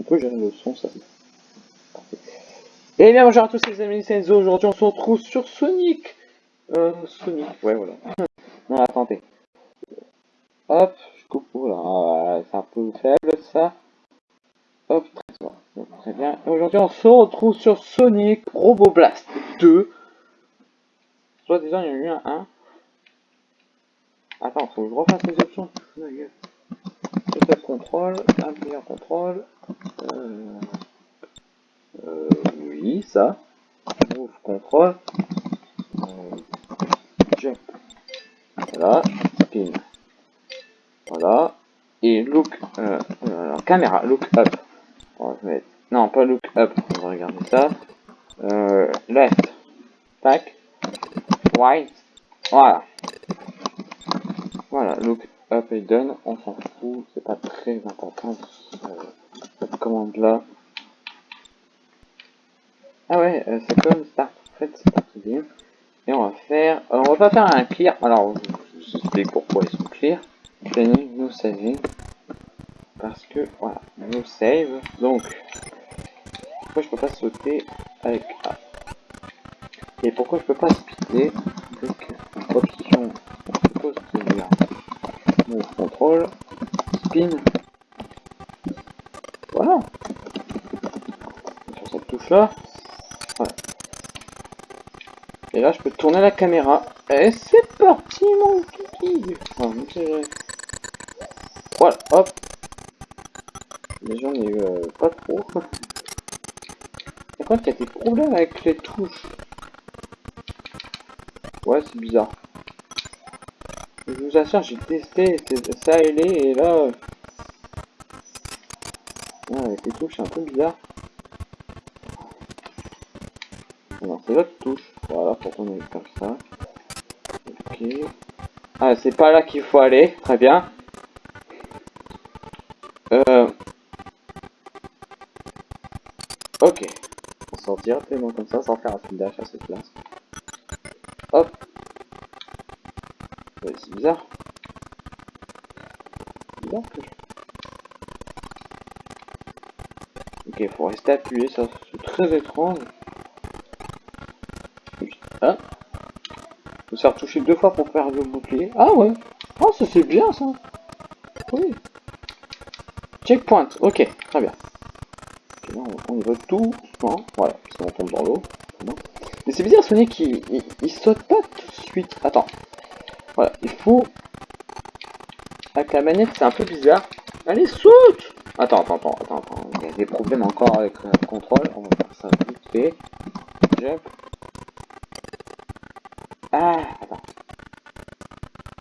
On peut gérer le son, ça. Et bien bonjour à tous les amis, c'est Enzo, aujourd'hui on se retrouve sur Sonic Euh, Sonic, ouais voilà. non, attendez. Hop, je coupe, là, c'est un peu faible ça. Hop, très, bien. très bien. Aujourd'hui on se retrouve sur Sonic Robo Blast 2. Soit déjà il y a eu un 1. Attends, faut que je refasse les options. Contrôle, un contrôle. Euh, euh, oui, ça. Move contrôle. Jump. Voilà. Spin. Voilà. Et look. Euh, euh, caméra. Look up. On va mettre. Non, pas look up. On va regarder ça. Euh, left. Tac. Right. Voilà. Voilà, look up et done, on s'en fout, c'est pas très important cette commande là. Ah ouais, euh, c'est comme start, en fait, start game. Et on va faire, euh, on va pas faire un clear, alors je explique pourquoi ils sont clear. Training, no saving. Parce que, voilà, no save. Donc, pourquoi je peux pas sauter avec A? Et pourquoi je peux pas speeder? Avec option Move contrôle, spin. Voilà. Sur cette touche là. La caméra. Et c'est parti mon kiki. voilà, hop. Mais j'en ai euh, pas trop. Par contre, il y a des problèmes avec les touches. Ouais, c'est bizarre. Je vous assure, j'ai testé ça et les, et là... Euh, avec les touches, c'est un peu bizarre. C'est l'autre touche. Voilà, pour ait comme ça. Ok. Ah, c'est pas là qu'il faut aller. Très bien. Euh... Ok. On sortir directement comme ça, sans faire un fil dash à cette place. Hop c'est bizarre. Bizarre Ok, faut rester appuyé, ça c'est très étrange. Hein Faut faire toucher deux fois pour faire le bouclier. Ah ouais Oh, ça c'est bien ça Oui Checkpoint, ok, très bien. On, y va tout voilà, parce tombe dans l'eau. Mais c'est bizarre, Sonic, il, il, il saute pas tout de suite. Attends, voilà, il faut... Avec la manette, c'est un peu bizarre. Allez, saute Attends, attends, attends, attends, attends. Il y a des problèmes encore avec le contrôle. On va faire ça vite fait. Jump. Ah, attends.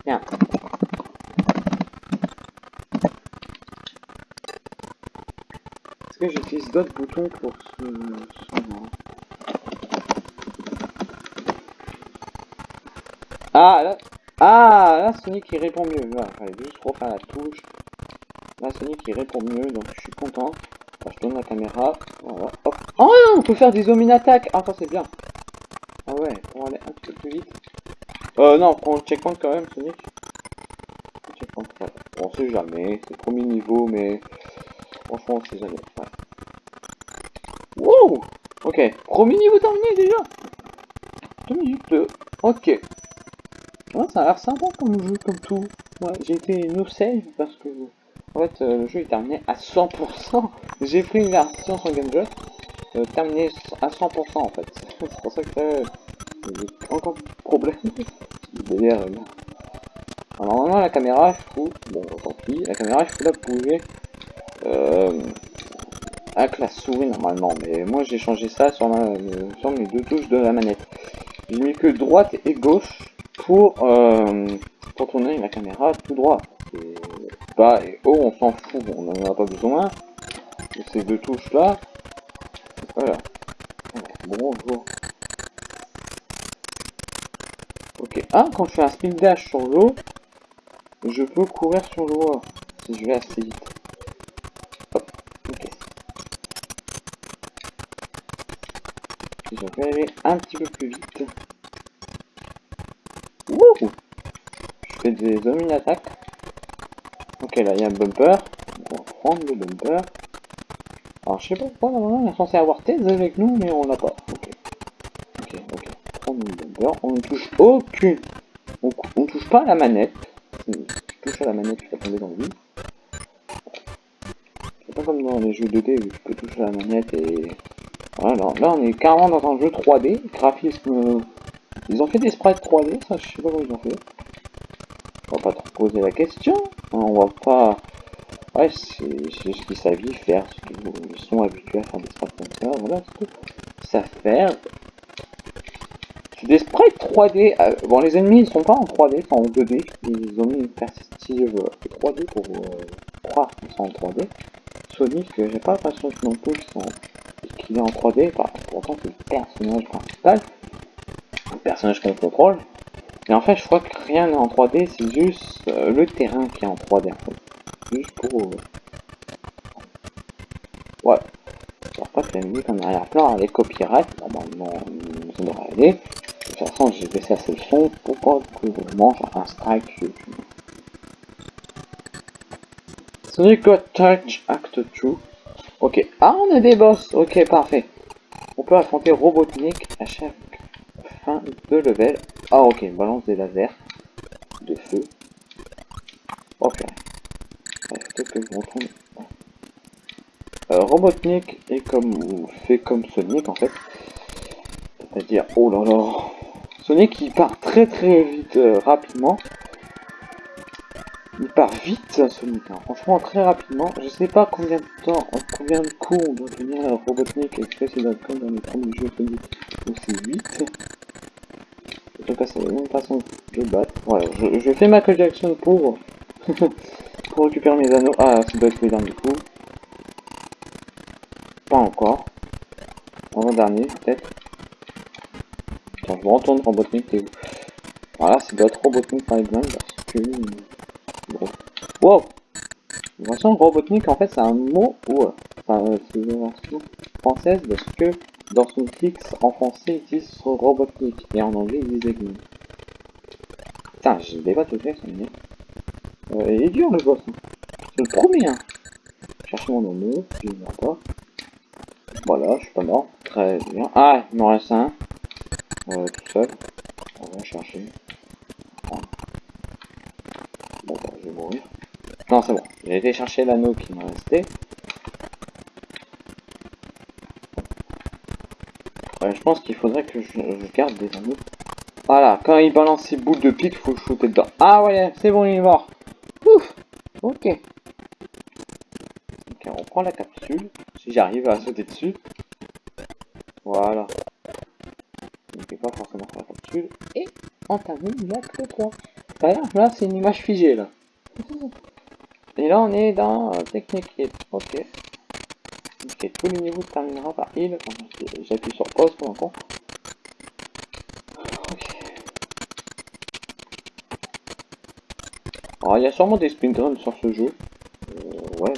Bien. Est-ce que j'utilise d'autres boutons pour ce... Ah, là, ah, là, Sonic il répond mieux. Voilà, fallait juste refaire la touche. Là, Sonic il répond mieux, donc je suis content. je tourne la caméra. Voilà. Oh, on peut faire des in attack. Ah, ça c'est bien. Ah ouais, on va aller un petit peu plus vite. Euh, non, prends le checkpoint quand même, Sonic. Checkpoint, ouais. On sait jamais, c'est premier niveau, mais franchement, on sait jamais. Ouais. Wow Ok, premier niveau terminé déjà 2 minutes 2. Ok. Ouais, ça a l'air sympa comme jeu, comme tout. Ouais, j'ai été no save parce que en fait euh, le jeu est terminé à 100%. j'ai pris une version sur Game euh, terminé à 100% en fait. C'est pour ça que euh, j'ai encore de problème. Là. Alors normalement la caméra je trouve, bon tant pis, la caméra je peux la bouger euh, avec la souris normalement, mais moi j'ai changé ça sur, sur mes deux touches de la manette. J'ai mis que droite et gauche pour, euh, pour tourner la caméra tout droit. Et bas et haut, on s'en fout, on n'en a pas besoin. de ces deux touches là. Voilà. Bonjour. Ok. Ah, quand je fais un speed dash sur l'eau, je peux courir sur l'eau si je vais assez vite. Hop. Ok. je vais aller un petit peu plus vite. Je fais des zombies attaques. Ok, là, il y a un bumper. On va prendre le bumper. Alors je sais pas pourquoi on est censé avoir thèse avec nous mais on l'a pas. Ok. Ok, ok. On ne touche aucune. On, on touche pas à la manette. Si je touche à la manette, je vais tomber dans le vide. C'est pas comme dans les jeux 2D où tu peux toucher à la manette et... Voilà, là on est carrément dans un jeu 3D. Graphisme... Ils ont fait des sprites 3D, ça je sais pas comment ils ont fait. On va pas trop poser la question. On va pas... Ouais, c'est juste ce qu'ils savent faire. Ils sont habitués à faire des sprites comme ça. Voilà, c'est Ça faire. C'est des sprites 3D. Euh, bon, les ennemis ils sont pas en 3D, ils sont en 2D. Ils ont mis une perspective 3D euh, pour euh, croire qu'ils sont en 3D. Sonic, j'ai pas l'impression que non plus qu'il est en 3D. Pourtant, c'est le personnage principal. Le personnage qu'on contrôle. Et en fait, je crois que rien n'est en 3D, c'est juste le terrain qui est en 3D en fait pour... Euh, ouais. Pas que la musique en arrière-plan, elle est copyright, normalement ça devrait aller. De toute façon, j'ai baissé assez le son pour pas que je mange un strike YouTube. Touch Act 2. Ok. Ah, on a des boss. Ok, parfait. On peut affronter Robotnik à chaque fin de level. Ah, ok. Balance des lasers de feu. Ok je. Euh, Robotnik est comme fait comme Sonic en fait. C'est-à-dire, oh là là, Sonic il part très très vite, euh, rapidement. Il part vite Sonic, hein. franchement très rapidement. Je sais pas combien de temps, combien de coups on doit tenir à Robotnik précédemment comme dans les premiers jeux Sonic où c'est vite. En tout cas c'est la même façon de battre. Voilà, je, je fais ma Jackson pour pour récupérer mes anneaux. Ah, ça doit être le dernier coup. Pas encore. Avant-dernier, peut-être. Attends, je me retourne Robotnik, t'es où? Voilà, c'est doit être Robotnik par exemple, parce que... Bon. Wow Robotnik, en fait, c'est un mot... Ouais. Enfin, c'est une version française, parce que dans son fixe, en français, il dit Robotnik, et en anglais, il disait Putain, j'ai des pas tout ça euh, il est dur le boss. C'est le premier. Hein. Cherche mon nom, je ne pas. Voilà, je suis pas mort. Très bien. Ah, il m'en reste un. Euh, tout seul. On va chercher. Bon, bah, je vais mourir. Non, c'est bon. J'ai été chercher l'anneau qui m'a resté. Ouais, je pense qu'il faudrait que je, garde des anneaux. Voilà, quand il balance ses boules de pique, faut shooter dedans. Ah ouais, c'est bon, il est mort. Ok. Ok, on prend la capsule. Si j'arrive à sauter dessus. Voilà. Fais pas forcément la capsule. Et on termine l'acte 3. là, c'est une image figée, là. Et là, on est dans euh, technique. Ok. Ok, tous les niveaux terminera par il. J'appuie sur pause pour un con. Alors, il y a sûrement des speedruns sur ce jeu. Euh, ouais.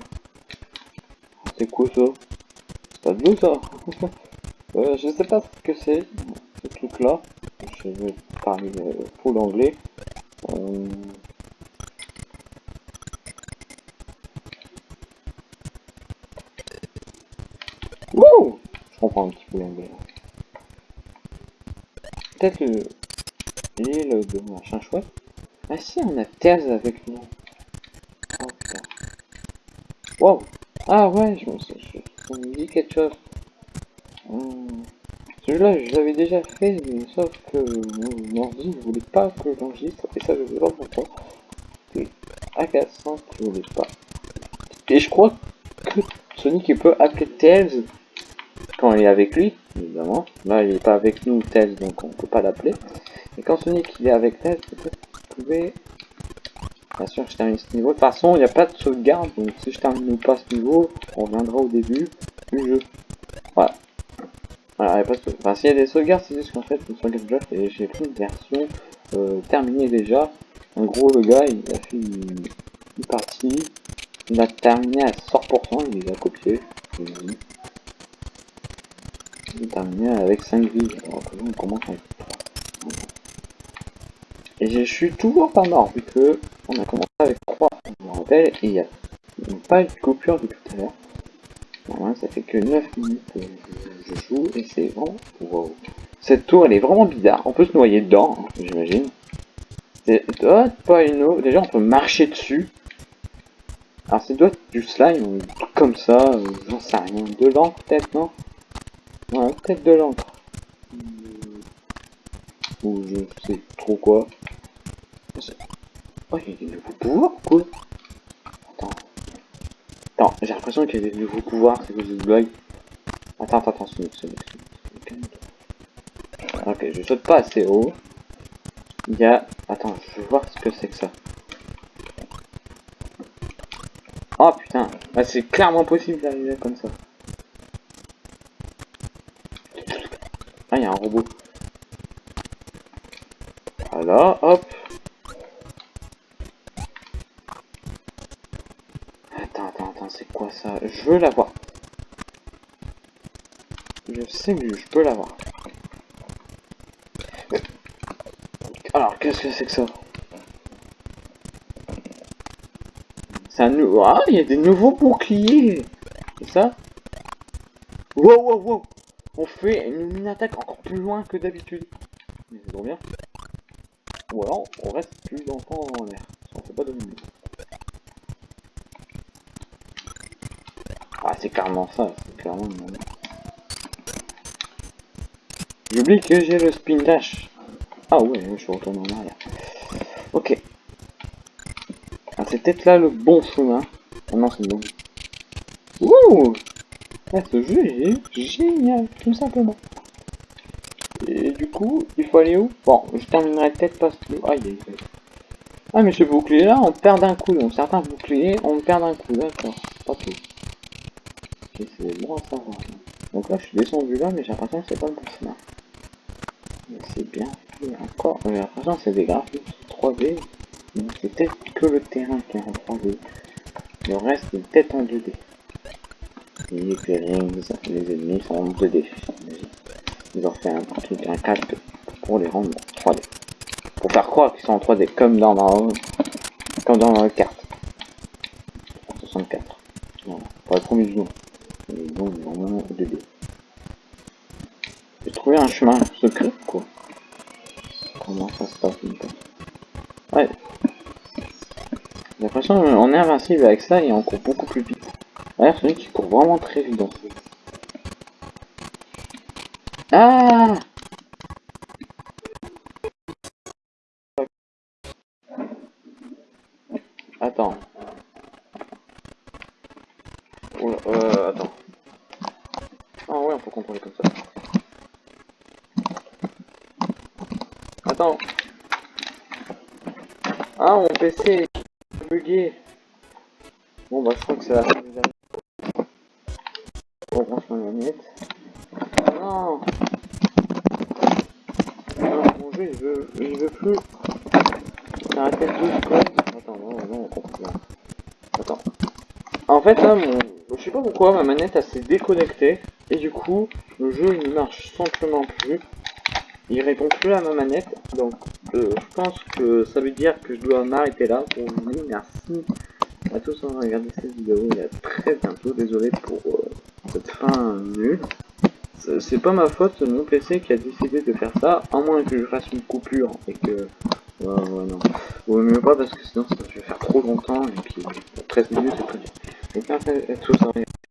C'est quoi ça pas de l'eau ça euh, Je sais pas ce que c'est, ce truc là. Je vais parler euh, full anglais. Euh... Wouh Je comprends un petit peu l'anglais. Peut-être l'île de machin chouette. Ah si, on a Terz avec nous. Oh. Wow. Ah ouais, je me suis... dit quelque chose. Hum. Celui-là, je l'avais déjà fait, mais sauf que mon ordi ne voulait pas que j'enregistre, et ça, je sais pas pourquoi. C'est agaçant qu'il ne voulait pas. Et je crois que Sonic il peut appeler Tails quand il est avec lui, évidemment. Là, il n'est pas avec nous, Tails, donc on peut pas l'appeler. Et quand Sonic il est avec Tails, peut-être Bien sûr, je termine ce niveau. De toute façon, il n'y a pas de sauvegarde, donc si je termine pas ce niveau, on reviendra au début du jeu. Voilà. Voilà, il n'y a pas s'il y a des sauvegardes, c'est juste qu'en fait, une sauvegarde et j'ai pris une version euh, terminée déjà. En gros, le gars, il a fait une, partie, il a terminé à 100%, il les a copiés. Il a terminé avec 5 vies, alors que on commence avec et je suis toujours pas mort, vu que on a commencé avec 3, je et il n'y a pas eu de coupure depuis tout à l'heure. Normalement, ça fait que 9 minutes que je, joue et c'est vraiment... Wow. Cette tour, elle est vraiment bizarre. On peut se noyer dedans, hein, j'imagine. C'est doit pas une eau. Déjà, on peut marcher dessus. Alors, c'est doit être du slime comme ça. euh, J'en sais rien. De l'encre, peut-être, non? Ouais, peut-être de l'encre. Ou je sais trop quoi. Oh, il y a des nouveaux pouvoirs ou quoi Attends. Attends, j'ai l'impression qu'il y a des nouveaux pouvoirs, c'est quoi cette blague Attends, attends, attends. Ok, je saute pas assez haut. Il y a... Attends, je veux voir ce que c'est que ça. Oh putain, ah, c'est clairement possible d'arriver comme ça. Ah, il y a un robot. Hop. Attends, attends, attends, c'est quoi ça? Je veux l'avoir. Je sais que je peux l'avoir. Alors, qu'est-ce que c'est que ça? C'est un nouveau... Ah, il y a des nouveaux boucliers C'est ça? Wow, wow, wow On fait une, attaque encore plus loin que d'habitude. Bien. Ou alors, on reste plus longtemps en l'air. On fait pas de mine. Ah, c'est carrément ça. C'est clairement... J'oublie que j'ai le spin dash. Ah ouais, je retourne en arrière. Ok. Ah, c'est peut-être là le bon chemin. Ah non, c'est bon. Ouh ah, Ce jeu est génial, tout simplement. Du coup, il faut aller où? Bon, je terminerai peut-être pas ce... Aïe. Ah, mais ce bouclier-là, on perd d'un coup. Donc certains boucliers, on perd d'un coup. D'accord, pas tout. C'est bon à savoir. Donc là, je suis descendu là, mais j'ai l'impression que c'est pas le bon c'est bien encore. J'ai l'impression que c'est des graphiques 3D. Mais c'est peut-être que le terrain qui est en 3D. Le reste est peut-être en 2D. Et les rings, les ennemis sont en 2D. Ils ont fait un truc, un casque pour les rendre en 3D. Pour faire croire qu'ils sont en 3D, comme dans la, comme dans la carte. 64. Voilà. Pour les premiers 2D. J'ai trouvé un chemin secret, quoi. Comment ça se passe Ouais. J'ai l'impression qu'on est invincible avec ça et on court beaucoup plus vite. D'ailleurs, celui qui court vraiment très vite dans ce. Ah Attends. Oula, euh, attends. Ah ouais, on peut contrôler comme ça. Attends. Ah, mon PC est bugué. Bon, bah, je crois que ça va faire déjà. On branche ma manette. Non. Non, mon jeu, il veut, il veut plus. Quoi. Attends, non, non, on comprend bien. Attends. En fait, là, mon... je sais pas pourquoi, ma manette, elle s'est déconnectée. Et du coup, le jeu, il ne marche simplement plus. Il répond plus à ma manette. Donc, euh, je pense que ça veut dire que je dois m'arrêter là pour vous merci à tous d'avoir regardé cette vidéo. Et à très bientôt. Désolé pour euh, cette fin nulle. C'est- pas ma faute, mon PC qui a décidé de faire ça. À moins que je fasse une coupure et que... Ouais, ouais, non. Vaut mieux pas parce que sinon ça va faire trop longtemps et puis 13 minutes c'est très dur. Donc,